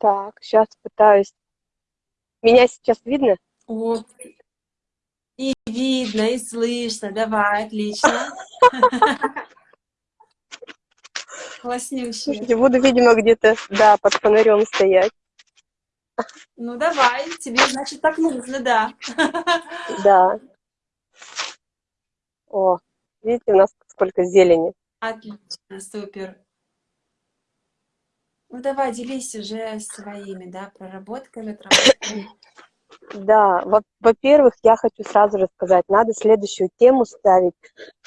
Так, сейчас пытаюсь. Меня сейчас видно? О, и видно, и слышно. Давай, отлично. Класснющая. Слушайте, буду, видимо, где-то, да, под фонарем стоять. Ну, давай, тебе, значит, так нужно, да. Да. О, видите, у нас сколько зелени. Отлично, супер. Ну, давай, делись уже своими, да, проработками. Да, во-первых, я хочу сразу же сказать, надо следующую тему ставить.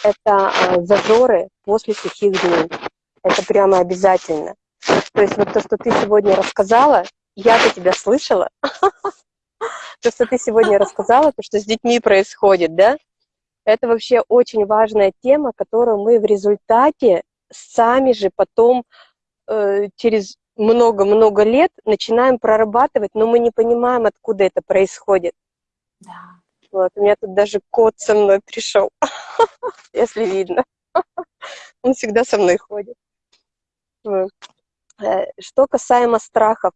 Это э, зазоры после сухих дней. Это прямо обязательно. То есть вот то, что ты сегодня рассказала, я-то тебя слышала. То, что ты сегодня рассказала, то, что с детьми происходит, да, это вообще очень важная тема, которую мы в результате сами же потом через много-много лет начинаем прорабатывать, но мы не понимаем, откуда это происходит. Да. Вот, у меня тут даже кот со мной пришел, если видно. Он всегда со мной ходит. Э, что касаемо страхов.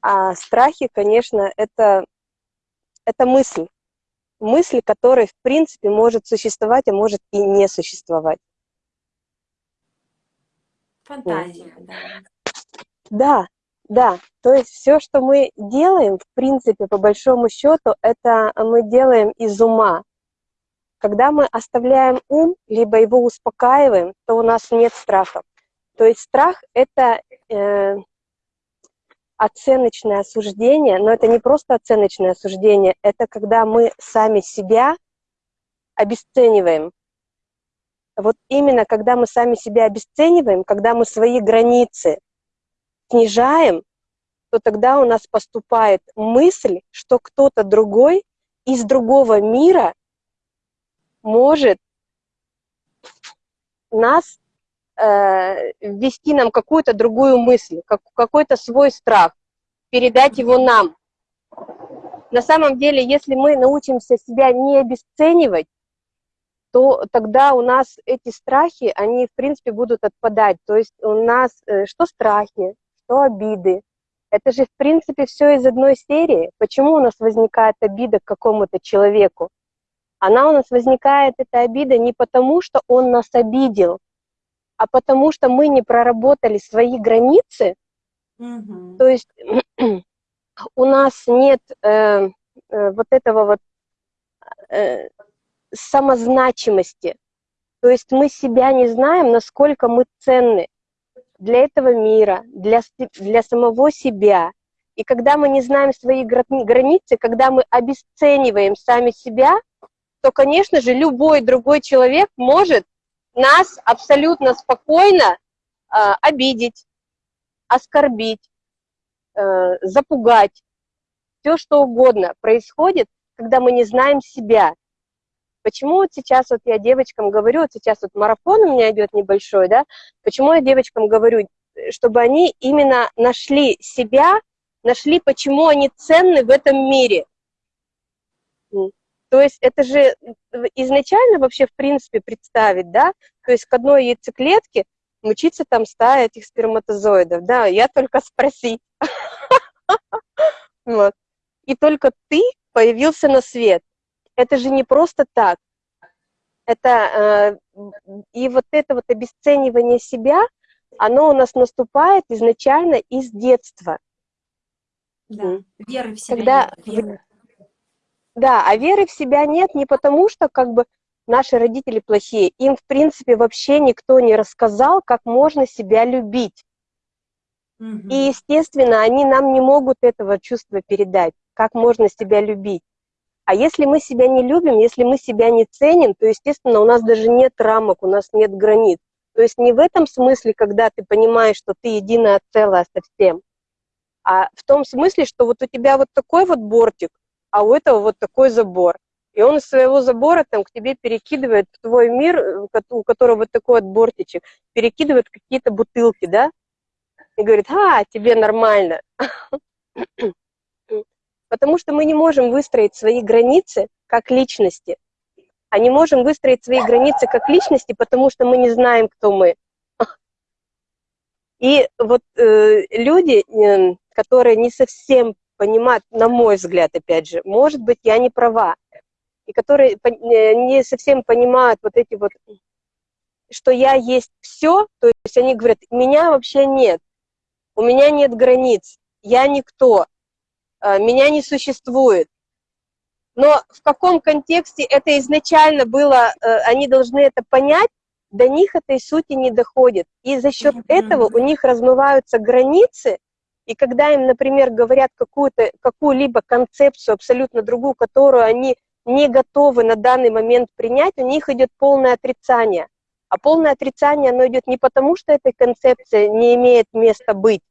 А страхи, конечно, это, это мысль. Мысль, которая, в принципе, может существовать, а может и не существовать. Фантазия, да. Да, да. То есть все, что мы делаем, в принципе, по большому счету, это мы делаем из ума. Когда мы оставляем ум, либо его успокаиваем, то у нас нет страха. То есть страх — это э, оценочное осуждение, но это не просто оценочное осуждение, это когда мы сами себя обесцениваем. Вот именно когда мы сами себя обесцениваем, когда мы свои границы снижаем, то тогда у нас поступает мысль, что кто-то другой из другого мира может нас э, ввести нам какую-то другую мысль, как, какой-то свой страх, передать его нам. На самом деле, если мы научимся себя не обесценивать, то тогда у нас эти страхи, они, в принципе, будут отпадать. То есть у нас э, что страхи, что обиды. Это же, в принципе, все из одной серии. Почему у нас возникает обида к какому-то человеку? она у нас возникает, эта обида, не потому, что он нас обидел, а потому что мы не проработали свои границы, угу. то есть у нас нет э, э, вот этого вот э, самозначимости, то есть мы себя не знаем, насколько мы ценны для этого мира, для, для самого себя. И когда мы не знаем свои границы, когда мы обесцениваем сами себя, то, конечно же, любой другой человек может нас абсолютно спокойно э, обидеть, оскорбить, э, запугать. Все, что угодно происходит, когда мы не знаем себя. Почему вот сейчас вот я девочкам говорю, вот сейчас вот марафон у меня идет небольшой, да, почему я девочкам говорю, чтобы они именно нашли себя, нашли, почему они ценны в этом мире. То есть это же изначально вообще, в принципе, представить, да, то есть к одной яйцеклетке мучиться там стая этих сперматозоидов, да, я только спросить. Вот. И только ты появился на свет. Это же не просто так. Это, э, и вот это вот обесценивание себя, оно у нас наступает изначально из детства. Да, веры в себя Когда нет, веры. Да, а веры в себя нет не потому, что как бы наши родители плохие. Им, в принципе, вообще никто не рассказал, как можно себя любить. Угу. И, естественно, они нам не могут этого чувства передать, как можно себя любить. А если мы себя не любим, если мы себя не ценим, то, естественно, у нас даже нет рамок, у нас нет границ. То есть не в этом смысле, когда ты понимаешь, что ты единое целое со всем, а в том смысле, что вот у тебя вот такой вот бортик, а у этого вот такой забор. И он из своего забора там к тебе перекидывает в твой мир, э, у которого вот такой вот бортичек, перекидывает какие-то бутылки, да, и говорит, а, тебе нормально. Потому что мы не можем выстроить свои границы как личности. А не можем выстроить свои границы как личности, потому что мы не знаем, кто мы. И вот э, люди, э, которые не совсем понимают, на мой взгляд, опять же, может быть, я не права, и которые э, не совсем понимают вот эти вот, что я есть все, то есть они говорят, меня вообще нет, у меня нет границ, я никто, меня не существует. Но в каком контексте это изначально было, э, они должны это понять, до них этой сути не доходит. И за счет этого у них размываются границы, и когда им, например, говорят какую-то, какую-либо концепцию абсолютно другую, которую они не готовы на данный момент принять, у них идет полное отрицание. А полное отрицание, оно идет не потому, что эта концепция не имеет места быть,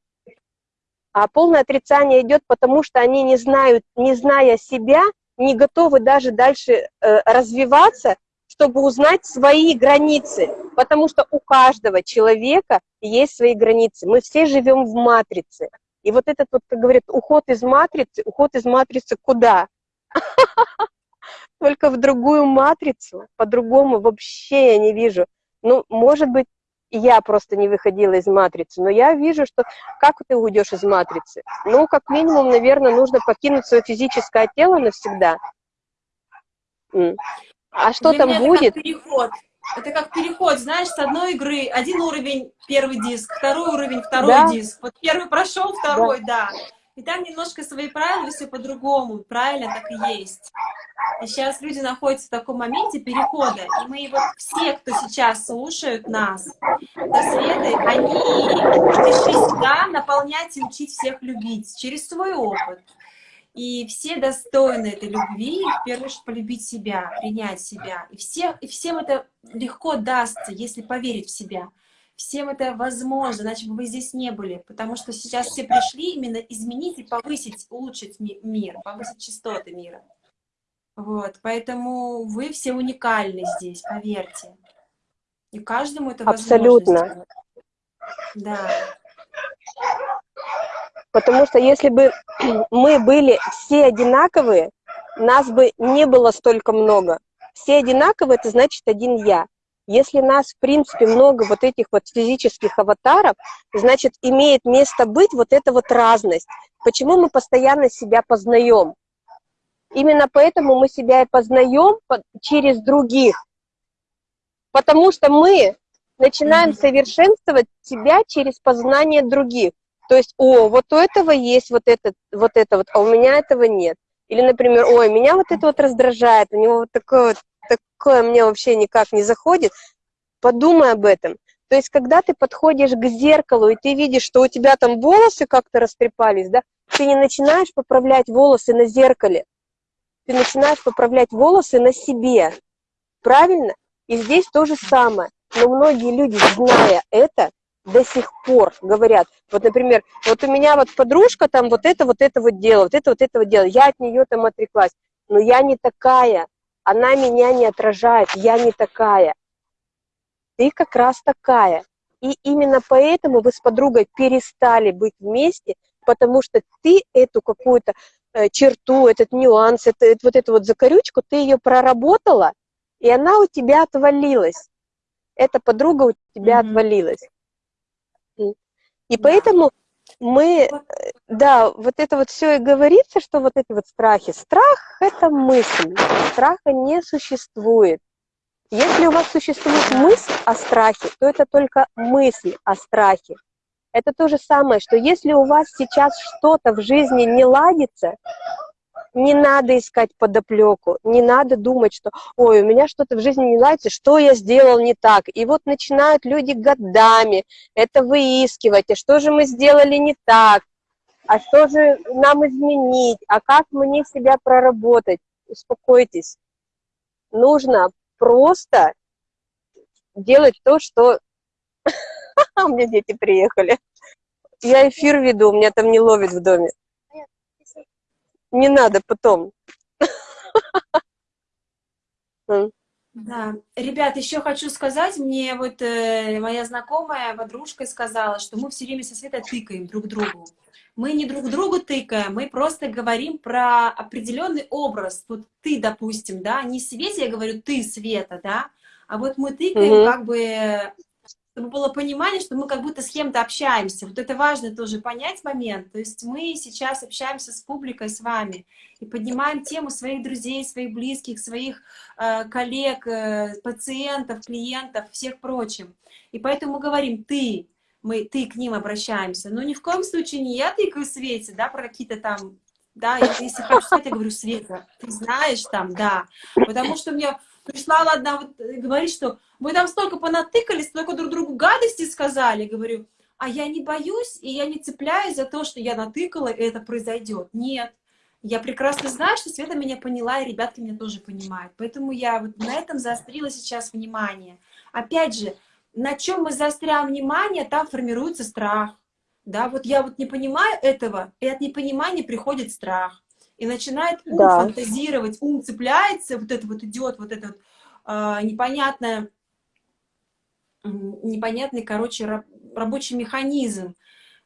а полное отрицание идет потому, что они не знают, не зная себя, не готовы даже дальше э, развиваться, чтобы узнать свои границы, потому что у каждого человека есть свои границы. Мы все живем в матрице. И вот этот вот, как говорят, уход из матрицы, уход из матрицы куда? Только в другую матрицу, по-другому вообще я не вижу. Ну, может быть, я просто не выходила из матрицы, но я вижу, что как ты уйдешь из матрицы? Ну, как минимум, наверное, нужно покинуть свое физическое тело навсегда. А что Для там будет? Как переход. Это как переход, знаешь, с одной игры, один уровень, первый диск, второй уровень, второй да? диск. Вот первый прошел, второй, да. да. И там немножко свои правила, все по-другому, правильно так и есть. И сейчас люди находятся в таком моменте перехода, и мы вот все, кто сейчас слушают нас, до Светы, они пришли сюда наполнять и учить всех любить через свой опыт, и все достойны этой любви, и в первую очередь полюбить себя, принять себя. И, все, и всем это легко дастся, если поверить в себя. Всем это возможно, иначе бы вы здесь не были. Потому что сейчас все пришли именно изменить и повысить, улучшить ми мир, повысить частоты мира. Вот, поэтому вы все уникальны здесь, поверьте. И каждому это Абсолютно. Да. Потому что если бы мы были все одинаковые, нас бы не было столько много. Все одинаковые, это значит один я. Если нас, в принципе, много вот этих вот физических аватаров, значит, имеет место быть вот эта вот разность. Почему мы постоянно себя познаем? Именно поэтому мы себя и познаем через других. Потому что мы начинаем совершенствовать себя через познание других. То есть, о, вот у этого есть вот это, вот это вот, а у меня этого нет. Или, например, ой, меня вот это вот раздражает, у него вот такое вот, такое мне вообще никак не заходит. Подумай об этом. То есть, когда ты подходишь к зеркалу, и ты видишь, что у тебя там волосы как-то растрепались, да, ты не начинаешь поправлять волосы на зеркале, ты начинаешь поправлять волосы на себе. Правильно? И здесь то же самое. Но многие люди, зная это, до сих пор говорят, вот, например, вот у меня вот подружка там вот это, вот это вот делала, вот это, вот это вот делала, я от нее там отреклась, но я не такая, она меня не отражает, я не такая. Ты как раз такая. И именно поэтому вы с подругой перестали быть вместе, потому что ты эту какую-то э, черту, этот нюанс, это, вот эту вот закорючку, ты ее проработала, и она у тебя отвалилась. Эта подруга у тебя mm -hmm. отвалилась. И поэтому мы, э, да, вот это вот все и говорится, что вот эти вот страхи. Страх – это мысль, страха не существует. Если у вас существует мысль о страхе, то это только мысль о страхе. Это то же самое, что если у вас сейчас что-то в жизни не ладится, не надо искать подоплеку, не надо думать, что, ой, у меня что-то в жизни не нравится, что я сделал не так. И вот начинают люди годами это выискивать, а что же мы сделали не так, а что же нам изменить, а как мне себя проработать. Успокойтесь. Нужно просто делать то, что... У меня дети приехали. Я эфир веду, у меня там не ловит в доме. Не надо потом. Да, ребят, еще хочу сказать, мне вот э, моя знакомая подружка сказала, что мы все время со Светой тыкаем друг другу. Мы не друг другу тыкаем, мы просто говорим про определенный образ. Вот ты, допустим, да, не Свете, я говорю ты, Света, да, а вот мы тыкаем угу. как бы чтобы было понимание, что мы как будто с кем-то общаемся. Вот это важно тоже понять момент. То есть мы сейчас общаемся с публикой, с вами, и поднимаем тему своих друзей, своих близких, своих э, коллег, э, пациентов, клиентов, всех прочим. И поэтому мы говорим «ты», мы «ты» к ним обращаемся. Но ни в коем случае не я тыкаю Свете, да, про какие-то там да, если хочу сказать, я говорю, Света, ты знаешь там, да, потому что мне пришла одна вот э, говорит, что вы там столько понатыкались, столько друг другу гадости сказали, говорю, а я не боюсь, и я не цепляюсь за то, что я натыкала, и это произойдет. Нет. Я прекрасно знаю, что Света меня поняла, и ребятки меня тоже понимают. Поэтому я вот на этом заострила сейчас внимание. Опять же, на чем мы заостряем внимание, там формируется страх. Да, вот я вот не понимаю этого, и от непонимания приходит страх и начинает ум да. фантазировать, ум цепляется, вот это вот идет, вот это вот э, непонятное, непонятный, короче, раб, рабочий механизм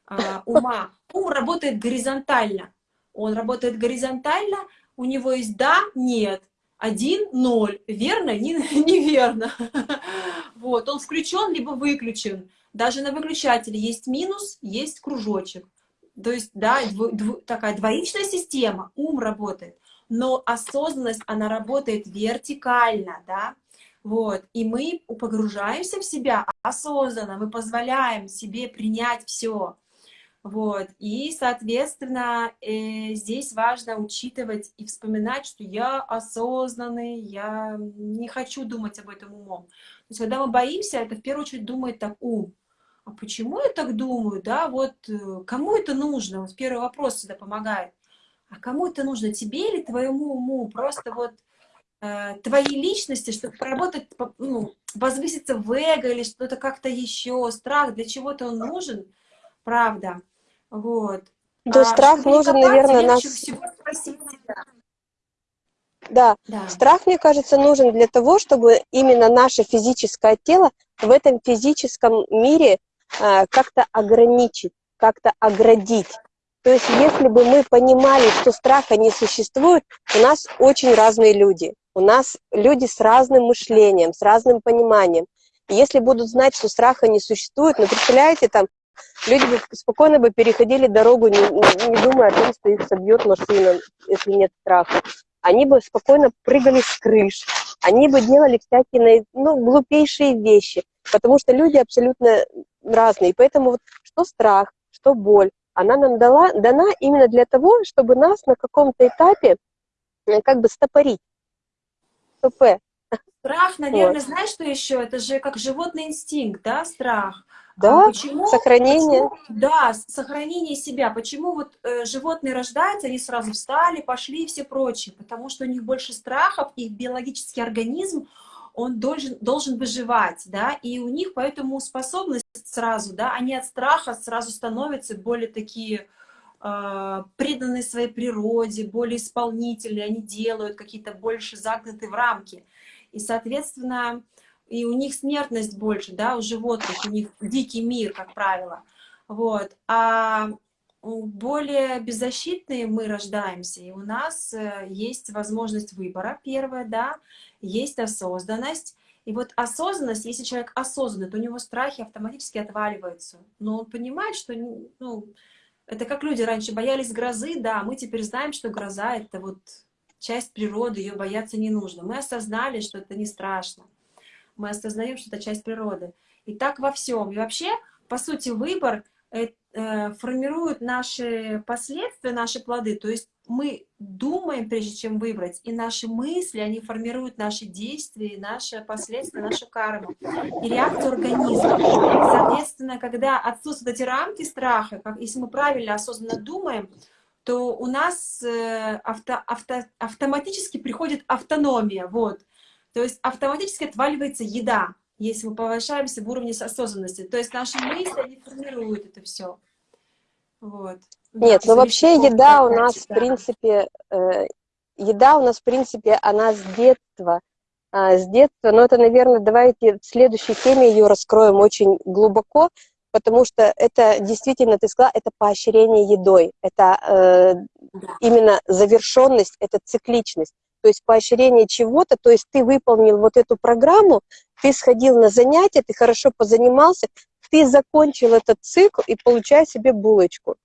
э, ума. Ум работает горизонтально. Он работает горизонтально, у него есть да, нет, один, ноль, верно, не, неверно. Вот, он включен, либо выключен. Даже на выключателе есть минус, есть кружочек. То есть, да, дво, дво, такая двоичная система, ум работает, но осознанность, она работает вертикально, да, вот, и мы погружаемся в себя осознанно, мы позволяем себе принять все, вот, и, соответственно, э, здесь важно учитывать и вспоминать, что я осознанный, я не хочу думать об этом умом. То есть, когда мы боимся, это в первую очередь думает так ум, а почему я так думаю, да, вот э, кому это нужно? Вот первый вопрос всегда помогает. А кому это нужно, тебе или твоему уму? Просто вот э, твоей личности, чтобы поработать, ну, возвыситься в эго или что-то как-то еще, страх, для чего-то он нужен, правда, вот. Да, а, страх нужен, наверное, нас... Да. да, страх, мне кажется, нужен для того, чтобы именно наше физическое тело в этом физическом мире как-то ограничить, как-то оградить. То есть если бы мы понимали, что страха не существует, у нас очень разные люди. У нас люди с разным мышлением, с разным пониманием. И если будут знать, что страха не существует, ну, представляете, там, люди бы спокойно бы переходили дорогу, не, не думая о том, что их собьет машина, если нет страха. Они бы спокойно прыгали с крыш, они бы делали всякие ну, глупейшие вещи, потому что люди абсолютно разные. Поэтому вот что страх, что боль, она нам дала, дана именно для того, чтобы нас на каком-то этапе э, как бы стопорить. СП. Страх, наверное, вот. знаешь, что еще? Это же как животный инстинкт, да, страх. А да, а почему, сохранение. Почему, да, сохранение себя. Почему вот э, животные рождаются, они сразу встали, пошли и все прочее? Потому что у них больше страхов, их биологический организм, он должен, должен выживать, да, и у них поэтому способность сразу, да, они от страха сразу становятся более такие э, преданные своей природе, более исполнительные, они делают какие-то больше загнутые в рамки. И, соответственно, и у них смертность больше, да, у животных, у них дикий мир, как правило. Вот. А более беззащитные мы рождаемся, и у нас э, есть возможность выбора, первое, да, есть осознанность. И вот осознанность, если человек осознанный, то у него страхи автоматически отваливаются. Но он понимает, что ну, это как люди раньше боялись грозы, да, мы теперь знаем, что гроза — это вот часть природы, ее бояться не нужно. Мы осознали, что это не страшно. Мы осознаем, что это часть природы. И так во всем. И вообще, по сути, выбор э, э, формирует наши последствия, наши плоды. То есть мы думаем, прежде чем выбрать, и наши мысли, они формируют наши действия, наши последствия, нашу карму и реакцию организма. Соответственно, когда отсутствуют эти рамки страха, как, если мы правильно, осознанно думаем, то у нас э, авто, авто, автоматически приходит автономия, вот. То есть автоматически отваливается еда, если мы повышаемся в уровне осознанности. То есть наши мысли, они формируют это все. Вот. Нет, ну вообще еда у нас, в принципе, э, еда у нас, в принципе, она с детства. Э, с детства, но это, наверное, давайте в следующей теме ее раскроем очень глубоко, потому что это действительно, ты сказала, это поощрение едой, это э, именно завершенность, это цикличность. То есть поощрение чего-то, то есть ты выполнил вот эту программу, ты сходил на занятия, ты хорошо позанимался, ты закончил этот цикл и получаешь себе булочку.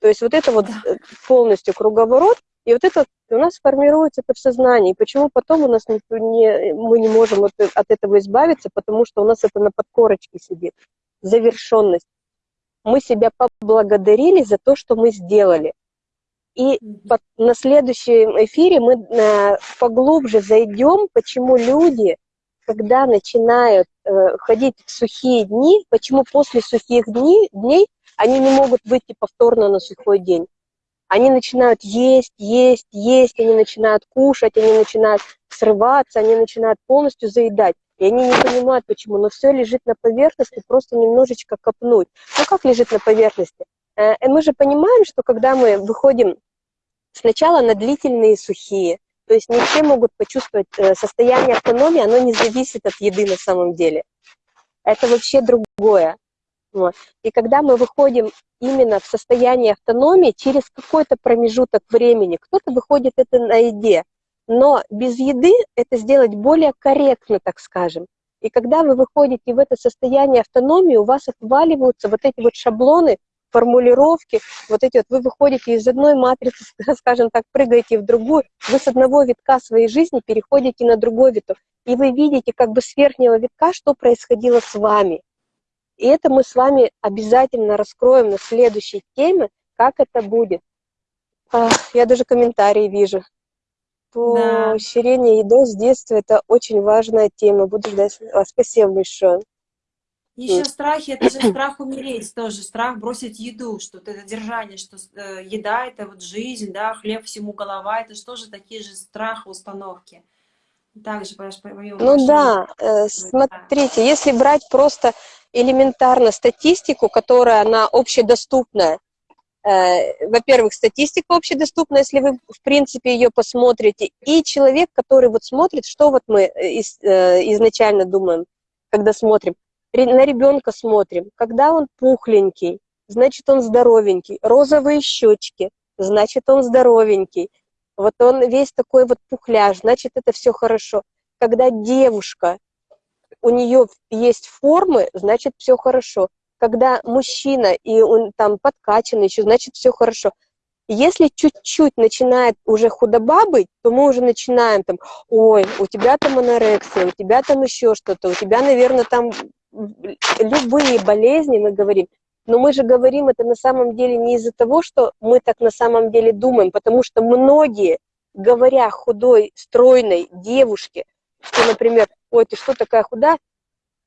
То есть вот это вот э, полностью круговорот, и вот это у нас формируется это в сознании. Почему потом у нас не, не, мы не можем от, от этого избавиться, потому что у нас это на подкорочке сидит. Завершенность. Мы себя поблагодарили за то, что мы сделали. И на следующем эфире мы э, поглубже зайдем, почему люди, когда начинают э, ходить в сухие дни, почему после сухих дней, дней они не могут выйти повторно на сухой день. Они начинают есть, есть, есть, они начинают кушать, они начинают срываться, они начинают полностью заедать. И они не понимают, почему, но все лежит на поверхности, просто немножечко копнуть. Ну как лежит на поверхности? Э, мы же понимаем, что когда мы выходим сначала на длительные сухие, то есть не все могут почувствовать э, состояние автономии, оно не зависит от еды на самом деле. Это вообще другое. И когда мы выходим именно в состояние автономии через какой-то промежуток времени, кто-то выходит это на еде, но без еды это сделать более корректно, так скажем. И когда вы выходите в это состояние автономии, у вас отваливаются вот эти вот шаблоны, формулировки, вот эти вот, вы выходите из одной матрицы, скажем так, прыгаете в другую, вы с одного витка своей жизни переходите на другой виток, и вы видите как бы с верхнего витка, что происходило с вами. И это мы с вами обязательно раскроем на следующей теме, как это будет. Я даже комментарии вижу. Поощрение да. едой с детства – это очень важная тема. Буду ждать вас. Спасибо большое. Еще страхи, это же страх умереть тоже, страх бросить еду, что это держание, что э, еда это вот жизнь, да, хлеб всему голова, это же тоже такие же страхи, установки. Также, понимаешь, по Ну да, э, смотрите, если брать просто элементарно статистику, которая она общедоступная. Э, во-первых, статистика общедоступна, если вы, в принципе, ее посмотрите. И человек, который вот смотрит, что вот мы э, из, э, изначально думаем, когда смотрим. На ребенка смотрим. Когда он пухленький, значит, он здоровенький. Розовые щечки, значит, он здоровенький. Вот он весь такой вот пухляж, значит, это все хорошо. Когда девушка у нее есть формы, значит, все хорошо. Когда мужчина и он там подкачанный еще, значит, все хорошо. Если чуть-чуть начинает уже худоба быть, то мы уже начинаем там, ой, у тебя там анорексия, у тебя там еще что-то, у тебя, наверное, там любые болезни, мы говорим. Но мы же говорим это на самом деле не из-за того, что мы так на самом деле думаем, потому что многие, говоря худой, стройной девушке, что, например, ой, ты что такая худая?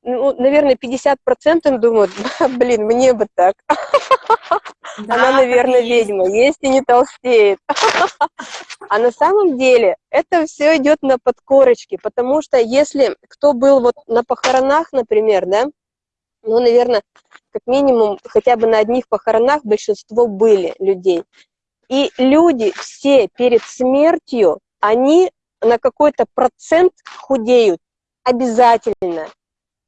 Ну, наверное, 50% думают, блин, мне бы так. Да, Она, наверное, ведьма, есть. есть и не толстеет. А на самом деле это все идет на подкорочке, потому что если кто был вот на похоронах, например, да, ну, наверное, как минимум, хотя бы на одних похоронах большинство были людей. И люди все перед смертью, они на какой-то процент худеют обязательно.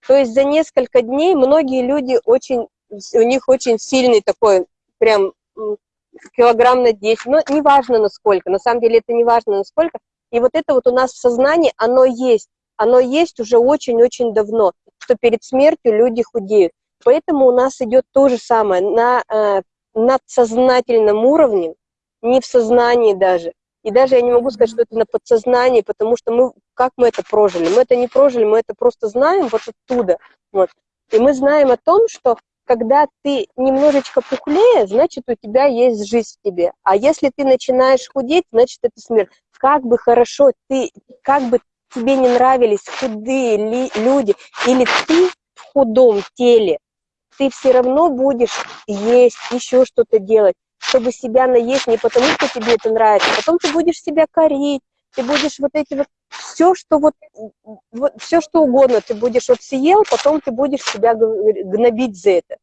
То есть за несколько дней многие люди очень, у них очень сильный такой, прям килограмм на 10, но неважно насколько, на самом деле это не важно насколько. И вот это вот у нас в сознании, оно есть, оно есть уже очень-очень давно, что перед смертью люди худеют. Поэтому у нас идет то же самое на э, надсознательном уровне, не в сознании даже. И даже я не могу сказать, что это на подсознании, потому что мы, как мы это прожили? Мы это не прожили, мы это просто знаем вот оттуда. Вот. И мы знаем о том, что когда ты немножечко пухлее, значит, у тебя есть жизнь в тебе. А если ты начинаешь худеть, значит, это смерть. Как бы хорошо ты, как бы тебе не нравились худые ли, люди, или ты в худом теле, ты все равно будешь есть, еще что-то делать чтобы себя наесть не потому, что тебе это нравится, потом ты будешь себя корить, ты будешь вот эти вот, все, что вот, вот все, что угодно, ты будешь вот съел, потом ты будешь себя гнобить за это,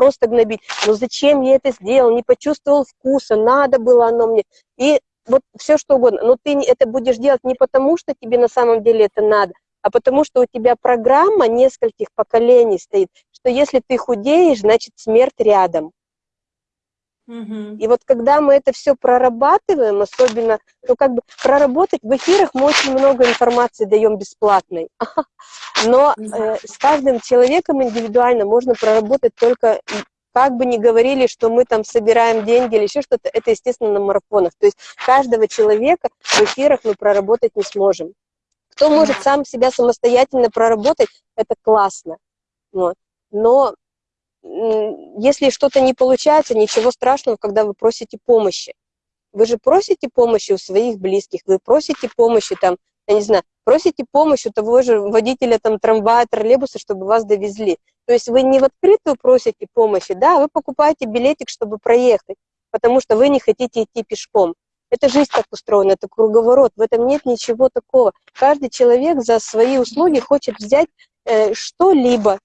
просто гнобить. Ну зачем я это сделал, не почувствовал вкуса, надо было оно мне. И вот все, что угодно. Но ты это будешь делать не потому, что тебе на самом деле это надо, а потому что у тебя программа нескольких поколений стоит, что если ты худеешь, значит смерть рядом. Угу. И вот когда мы это все прорабатываем, особенно, ну как бы проработать, в эфирах мы очень много информации даем бесплатной, но э, с каждым человеком индивидуально можно проработать только, как бы ни говорили, что мы там собираем деньги или еще что-то, это, естественно, на марафонах. То есть каждого человека в эфирах мы проработать не сможем. Кто может сам себя самостоятельно проработать, это классно. Вот. Но если что-то не получается, ничего страшного, когда вы просите помощи. Вы же просите помощи у своих близких, вы просите помощи там, я не знаю, просите помощь у того же водителя там трамвая, троллейбуса, чтобы вас довезли. То есть вы не в открытую просите помощи, да, вы покупаете билетик, чтобы проехать, потому что вы не хотите идти пешком. Это жизнь так устроена, это круговорот, в этом нет ничего такого. Каждый человек за свои услуги хочет взять э, что-либо.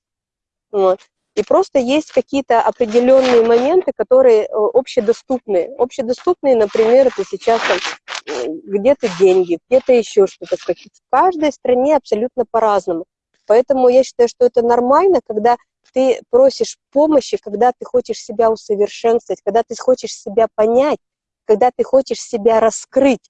Вот. И просто есть какие-то определенные моменты, которые э, общедоступные. Общедоступные, например, это сейчас там где-то деньги, где-то еще что-то. В каждой стране абсолютно по-разному. Поэтому я считаю, что это нормально, когда ты просишь помощи, когда ты хочешь себя усовершенствовать, когда ты хочешь себя понять, когда ты хочешь себя раскрыть.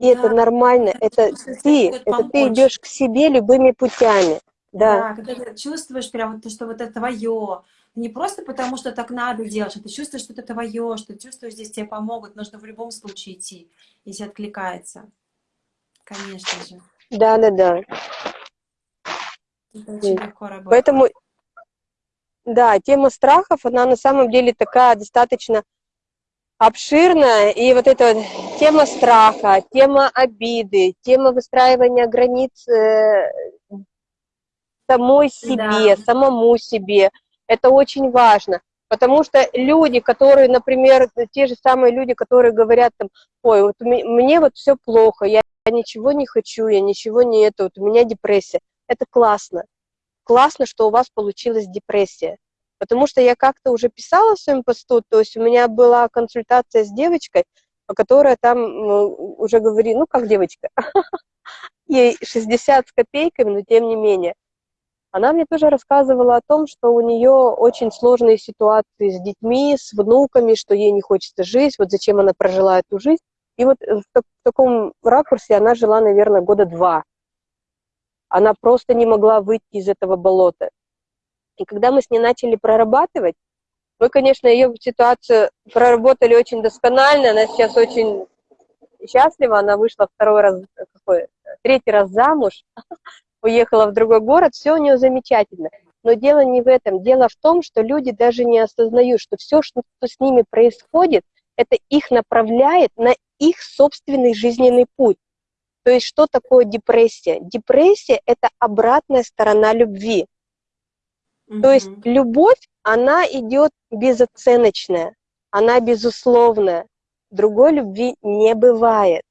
И да, это нормально, это ты, это помочь. ты идешь к себе любыми путями. Да. да, когда ты чувствуешь прям, что вот это твое, не просто потому, что так надо делать, а ты чувствуешь, что это твое, что ты чувствуешь, здесь тебе помогут, нужно в любом случае идти, если откликается. Конечно же. Да, да, да. Это очень легко работает. Поэтому, да, тема страхов, она на самом деле такая достаточно обширная, и вот эта вот тема страха, тема обиды, тема выстраивания границ э, самой себе, да. самому себе. Это очень важно. Потому что люди, которые, например, те же самые люди, которые говорят там, ой, вот мне вот все плохо, я ничего не хочу, я ничего не это, вот у меня депрессия. Это классно. Классно, что у вас получилась депрессия. Потому что я как-то уже писала в своем посту, то есть у меня была консультация с девочкой, которая там уже говорит, ну как девочка, ей 60 с копейками, но тем не менее. Она мне тоже рассказывала о том, что у нее очень сложные ситуации с детьми, с внуками, что ей не хочется жить, вот зачем она прожила эту жизнь. И вот в, в таком ракурсе она жила, наверное, года два. Она просто не могла выйти из этого болота. И когда мы с ней начали прорабатывать, мы, конечно, ее ситуацию проработали очень досконально, она сейчас очень счастлива, она вышла второй раз, какой, третий раз замуж, уехала в другой город, все у нее замечательно. Но дело не в этом. Дело в том, что люди даже не осознают, что все, что с ними происходит, это их направляет на их собственный жизненный путь. То есть что такое депрессия? Депрессия – это обратная сторона любви. Mm -hmm. То есть любовь, она идет безоценочная, она безусловная. Другой любви не бывает.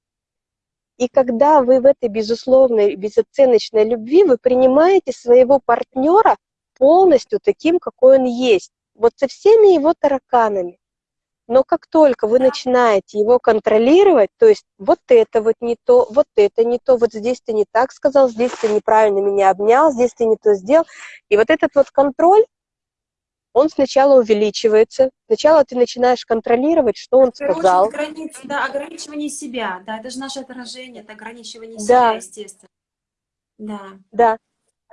И когда вы в этой безусловной, безоценочной любви, вы принимаете своего партнера полностью таким, какой он есть, вот со всеми его тараканами. Но как только вы начинаете его контролировать, то есть вот это вот не то, вот это не то, вот здесь ты не так сказал, здесь ты неправильно меня обнял, здесь ты не то сделал, и вот этот вот контроль, он сначала увеличивается, сначала ты начинаешь контролировать, что он сказал. Границы, да, ограничивание себя, да, это же наше отражение, это ограничивание да. себя, естественно. Да. Да.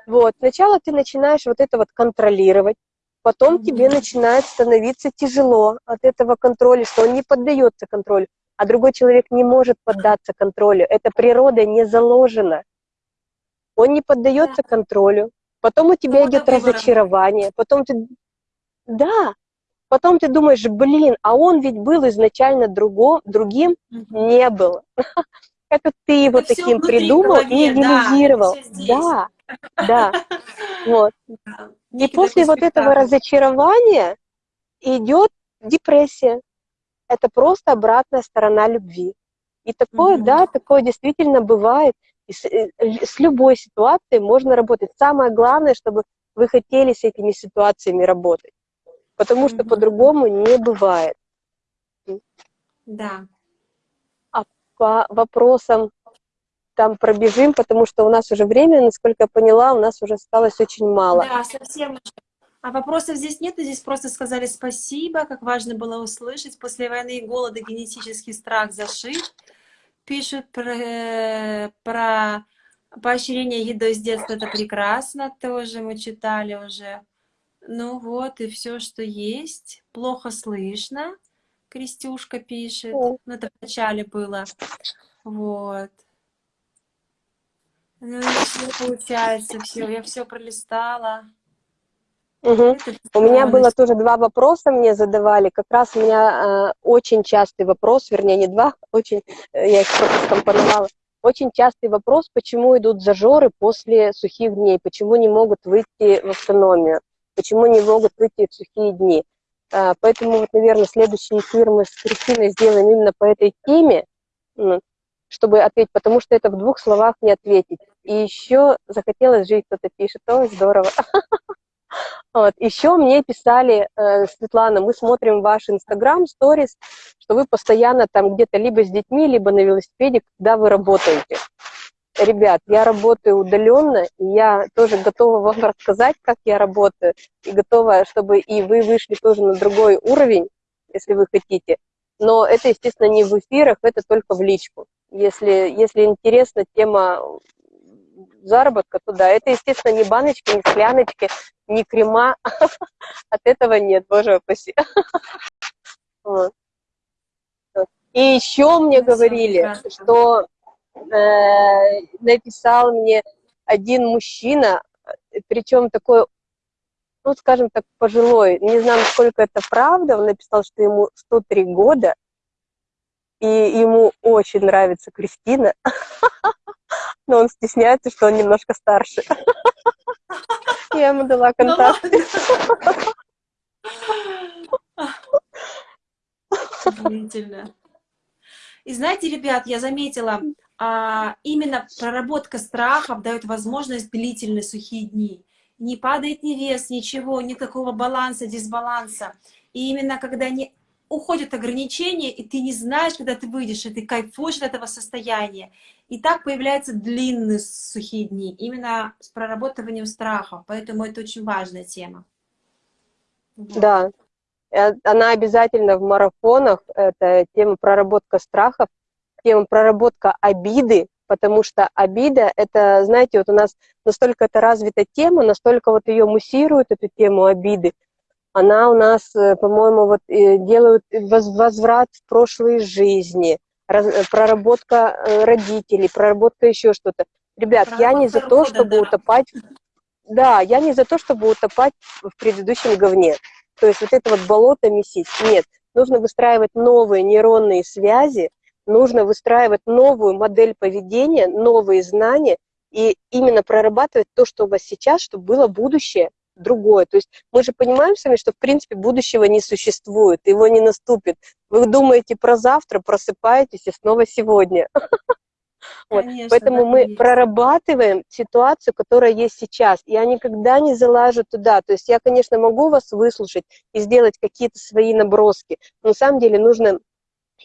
Вот, сначала ты начинаешь вот это вот контролировать, потом mm -hmm. тебе начинает становиться тяжело от этого контроля, что он не поддается контролю, а другой человек не может поддаться контролю, это природа не заложена. Он не поддается да. контролю, потом у тебя идет разочарование, потом ты да. Потом ты думаешь, блин, а он ведь был изначально друго, другим, угу. не был. Это ты его Это таким придумал и идеализировал. Да, да. Вот. И после вот этого разочарования идет депрессия. Это просто обратная сторона любви. И такое, да, такое действительно бывает. И с, э, с любой ситуацией можно работать. Самое главное, чтобы вы хотели с этими ситуациями работать потому что по-другому не бывает. Да. А по вопросам там пробежим, потому что у нас уже время, насколько я поняла, у нас уже осталось очень мало. Да, совсем А вопросов здесь нет, здесь просто сказали спасибо, как важно было услышать. После войны и голода генетический страх зашит. Пишут про, про поощрение едой с детства, это прекрасно, тоже мы читали уже. Ну вот, и все, что есть. Плохо слышно, Крестюшка пишет. Ну, это в начале было. Вот. Ну, все получается, все, я все пролистала. Угу. У меня было тоже два вопроса, мне задавали. Как раз у меня э, очень частый вопрос, вернее, не два, очень, э, я их просто скомпоновала. Очень частый вопрос, почему идут зажоры после сухих дней, почему не могут выйти в автономию, почему не могут выйти в сухие дни. Э, поэтому, вот, наверное, следующий эфир мы с Кристиной сделаем именно по этой теме, ну, чтобы ответить, потому что это в двух словах не ответить. И еще захотелось жить, кто-то пишет, ой, здорово. Вот. Еще мне писали, э, Светлана, мы смотрим ваш Инстаграм, сторис, что вы постоянно там где-то либо с детьми, либо на велосипеде, когда вы работаете. Ребят, я работаю удаленно, и я тоже готова вам рассказать, как я работаю, и готова, чтобы и вы вышли тоже на другой уровень, если вы хотите. Но это, естественно, не в эфирах, это только в личку. Если, если интересна тема заработка, то да, это, естественно, не баночки, не скляночки, не крема. От этого нет, боже упаси. И еще мне говорили, что э, написал мне один мужчина, причем такой, ну, скажем так, пожилой, не знаю, насколько это правда, он написал, что ему 103 года, и ему очень нравится Кристина, но он стесняется, что он немножко старше. Я ему дала ну контакт. Удивительно. И знаете, ребят, я заметила, именно проработка страхов дает возможность длительные сухие дни. Не падает ни вес, ничего, никакого баланса, дисбаланса. И именно когда не уходят ограничения, и ты не знаешь, когда ты выйдешь, и ты кайфуешь от этого состояния. И так появляются длинные сухие дни, именно с проработыванием страха. Поэтому это очень важная тема. Да, э, она обязательно в марафонах, это тема проработка страхов, тема проработка обиды, потому что обида, это, знаете, вот у нас настолько это развита тема, настолько вот ее муссируют, эту тему обиды, она у нас, э, по-моему, вот э, делают возврат в прошлые жизни, э, проработка родителей, проработка еще что-то. Ребят, проработка я не за то, чтобы да. утопать... Да, я не за то, чтобы утопать в предыдущем говне. То есть вот это вот болото месить. Нет, нужно выстраивать новые нейронные связи, нужно выстраивать новую модель поведения, новые знания и именно прорабатывать то, что у вас сейчас, чтобы было будущее, другое. То есть мы же понимаем сами, что в принципе будущего не существует, его не наступит. Вы думаете про завтра, просыпаетесь и снова сегодня. Вот. Поэтому мы есть. прорабатываем ситуацию, которая есть сейчас. Я никогда не залажу туда. То есть я, конечно, могу вас выслушать и сделать какие-то свои наброски, но на самом деле нужно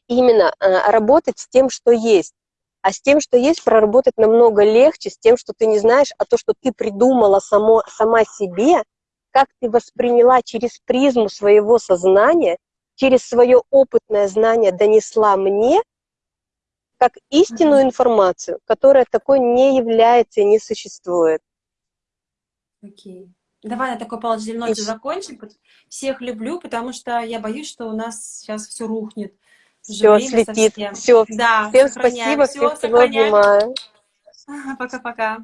именно э, работать с тем, что есть. А с тем, что есть, проработать намного легче, с тем, что ты не знаешь, а то, что ты придумала само, сама себе, как ты восприняла через призму своего сознания, через свое опытное знание донесла мне, как истинную информацию, которая такой не является и не существует. Окей. Давай на такой положительной ноте закончим. Всех люблю, потому что я боюсь, что у нас сейчас все рухнет. Все слетит. Совсем. Все. Да, Всем спасибо, всех всего обнимаю. Пока-пока.